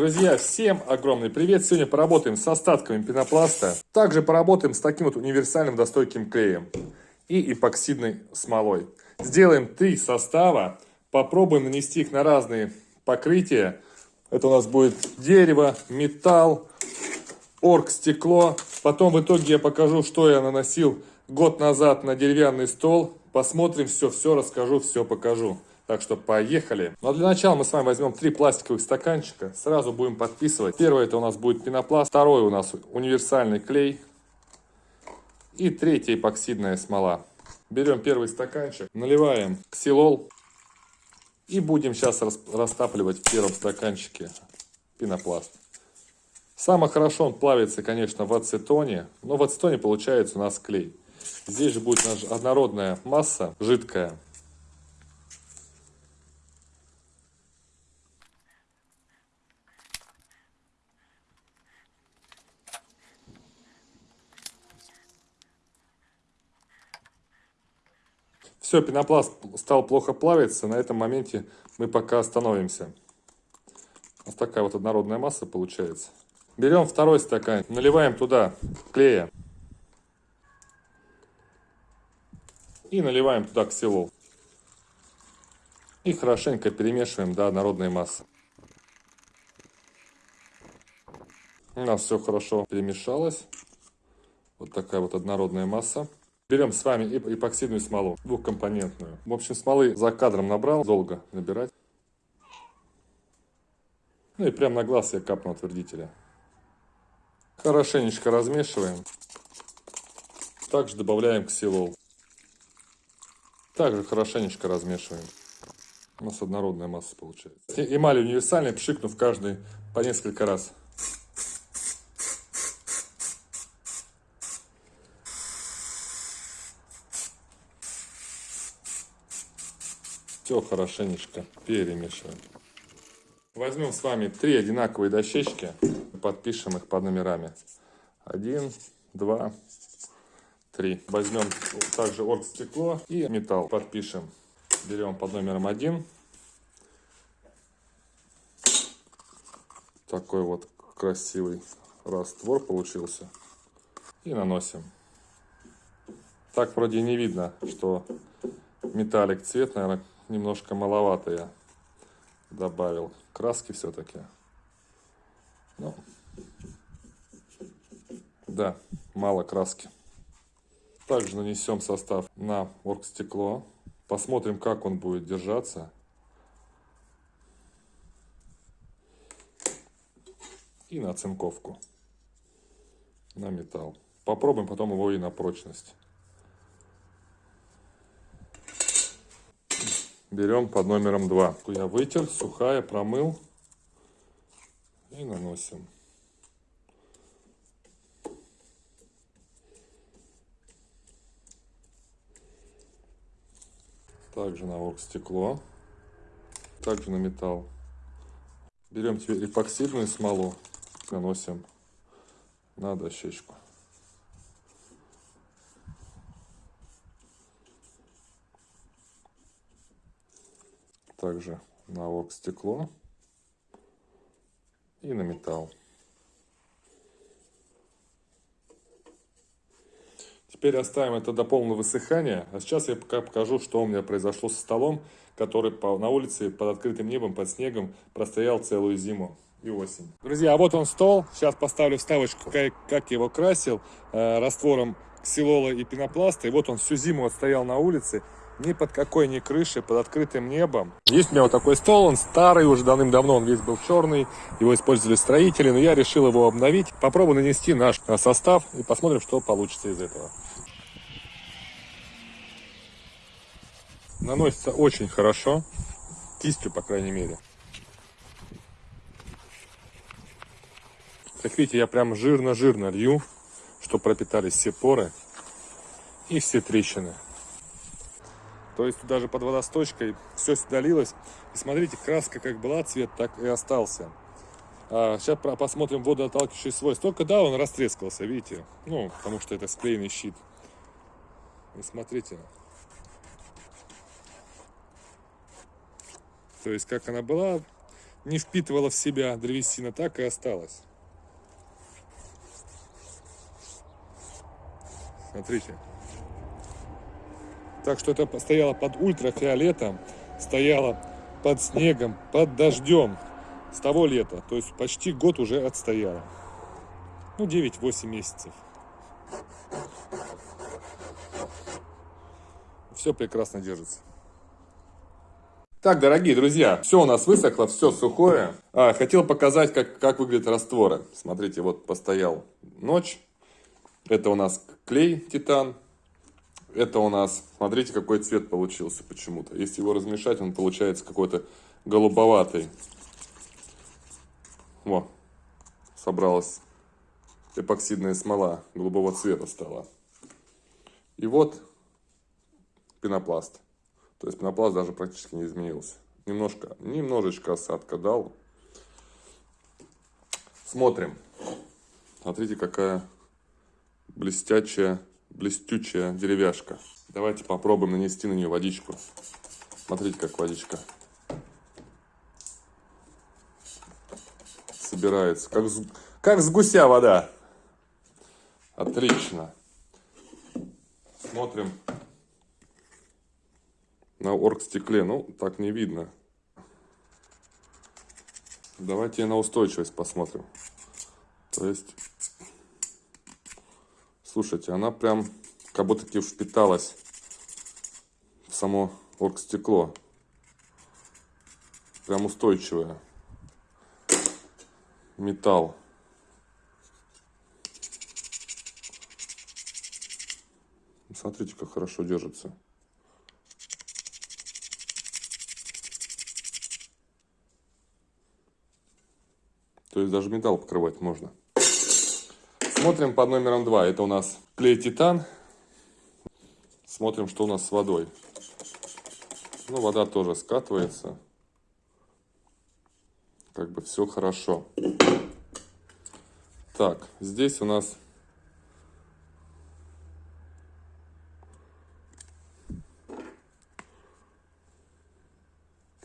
Друзья, всем огромный привет! Сегодня поработаем с остатками пенопласта. Также поработаем с таким вот универсальным достойким клеем и эпоксидной смолой. Сделаем три состава, попробуем нанести их на разные покрытия. Это у нас будет дерево, металл, оргстекло. Потом в итоге я покажу, что я наносил год назад на деревянный стол. Посмотрим все, все расскажу, все покажу. Так что поехали. Но для начала мы с вами возьмем три пластиковых стаканчика. Сразу будем подписывать. Первый это у нас будет пенопласт. Второй у нас универсальный клей. И третья эпоксидная смола. Берем первый стаканчик, наливаем ксилол. И будем сейчас растапливать в первом стаканчике пенопласт. Самое хорошо он плавится, конечно, в ацетоне. Но в ацетоне получается у нас клей. Здесь же будет однородная масса, жидкая. Все, пенопласт стал плохо плавиться. На этом моменте мы пока остановимся. Вот такая вот однородная масса получается. Берем второй стакан, наливаем туда клея. И наливаем туда ксилол. И хорошенько перемешиваем до однородной массы. У нас все хорошо перемешалось. Вот такая вот однородная масса. Берем с вами эпоксидную смолу, двухкомпонентную. В общем, смолы за кадром набрал, долго набирать. Ну и прямо на глаз я капну отвердителя. Хорошенечко размешиваем. Также добавляем ксилол. Также хорошенечко размешиваем. У нас однородная масса получается. Эмаль универсальный, пшикнув каждый по несколько раз. Все хорошенечко перемешиваем. Возьмем с вами три одинаковые дощечки, подпишем их под номерами. Один, два, три. Возьмем также оргстекло и металл, подпишем. Берем под номером один. Такой вот красивый раствор получился. И наносим. Так вроде не видно, что металлик цвет, наверное, немножко маловато я добавил краски все-таки. Ну, да, мало краски. Также нанесем состав на оргстекло. Посмотрим, как он будет держаться. И на оцинковку. На металл. Попробуем потом его и на прочность. Берем под номером 2. Я вытер, сухая, промыл и наносим. Также на оргстекло, также на металл. Берем теперь эпоксидную смолу, наносим на дощечку. Также на стекло и на металл. Теперь оставим это до полного высыхания. А сейчас я пока покажу, что у меня произошло со столом, который на улице под открытым небом, под снегом простоял целую зиму и осень. Друзья, а вот он стол. Сейчас поставлю вставочку, как, как я его красил э, раствором ксилола и пенопласта. И вот он всю зиму отстоял на улице ни под какой ни крышей, под открытым небом. Есть у меня вот такой стол, он старый, уже давным-давно он весь был черный, его использовали строители, но я решил его обновить. Попробую нанести наш состав и посмотрим, что получится из этого. Наносится очень хорошо, кистью, по крайней мере. Как видите, я прям жирно-жирно лью, чтобы пропитались все поры и все трещины. То есть даже под водосточкой все сюда. И смотрите, краска как была, цвет так и остался. А сейчас посмотрим водоотталкивающий свой. Только да, он растрескался, видите? Ну, потому что это склеенный щит. И смотрите. То есть, как она была, не впитывала в себя древесина, так и осталась. Смотрите. Так что это стояло под ультрафиолетом, стояло под снегом, под дождем с того лета. То есть почти год уже отстояло. Ну, 9-8 месяцев. Все прекрасно держится. Так, дорогие друзья, все у нас высохло, все сухое. А, хотел показать, как, как выглядят растворы. Смотрите, вот постоял ночь. Это у нас клей титан. Это у нас, смотрите, какой цвет получился почему-то. Если его размешать, он получается какой-то голубоватый. Во, собралась эпоксидная смола голубого цвета стала. И вот пенопласт. То есть пенопласт даже практически не изменился. Немножко, немножечко осадка дал. Смотрим. Смотрите, какая блестячая, блестючая деревяшка. Давайте попробуем нанести на нее водичку. Смотрите, как водичка собирается. Как с, как с гуся вода. Отлично. Смотрим на оргстекле. Ну, так не видно. Давайте на устойчивость посмотрим. То есть, слушайте, она прям как будто впиталась в само оргстекло. Прям устойчивая. Металл. Смотрите, как хорошо держится. То есть даже металл покрывать можно. Смотрим под номером 2. Это у нас клей титан. Смотрим, что у нас с водой. Ну, вода тоже скатывается. Как бы все хорошо. Так, здесь у нас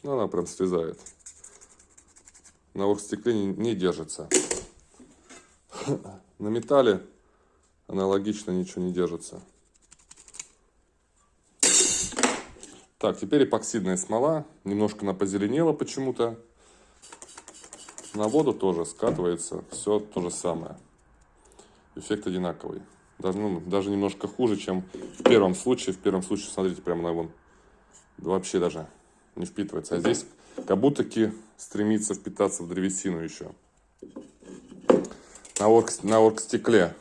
Ну, она прям слезает. На оргстекле не, не держится. На металле аналогично ничего не держится. Так, теперь эпоксидная смола. Немножко она позеленела почему-то. На воду тоже скатывается. Все то же самое. Эффект одинаковый. Даже, ну, даже немножко хуже, чем в первом случае. В первом случае, смотрите, прямо на вон. Вообще даже не впитывается. А здесь как будто стремится впитаться в древесину еще. На, орг, на оргстекле.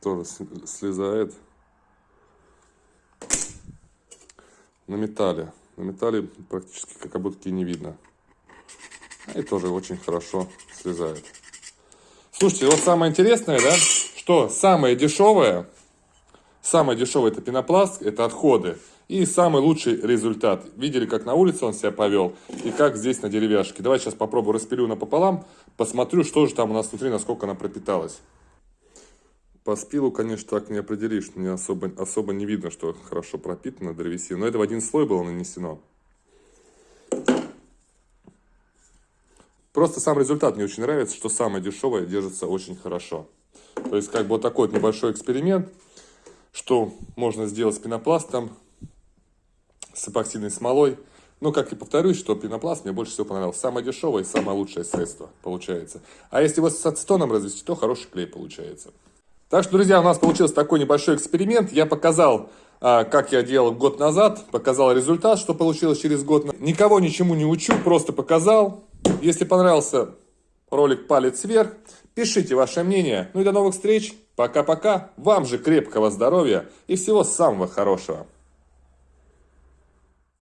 Тоже слезает. На металле. На металле практически как будто не видно. И тоже очень хорошо слезает. Слушайте, вот самое интересное, да, что самое дешевое Самое дешевое это пенопласт, это отходы. И самый лучший результат. Видели, как на улице он себя повел и как здесь на деревяшке. Давайте сейчас попробую распилю напополам, посмотрю, что же там у нас внутри, насколько она пропиталась. По спилу, конечно, так не определишь, не особо, особо не видно, что хорошо пропитана древесина. Но это в один слой было нанесено. Просто сам результат мне очень нравится, что самое дешевое держится очень хорошо. То есть, как бы вот такой вот небольшой эксперимент что можно сделать с пенопластом, с эпоксидной смолой. Но, как и повторюсь, что пенопласт мне больше всего понравился. Самое дешевое и самое лучшее средство получается. А если его с ацетоном развести, то хороший клей получается. Так что, друзья, у нас получился такой небольшой эксперимент. Я показал, а, как я делал год назад, показал результат, что получилось через год. Никого ничему не учу, просто показал. Если понравился ролик, палец вверх. Пишите ваше мнение. Ну и до новых встреч. Пока-пока. Вам же крепкого здоровья и всего самого хорошего.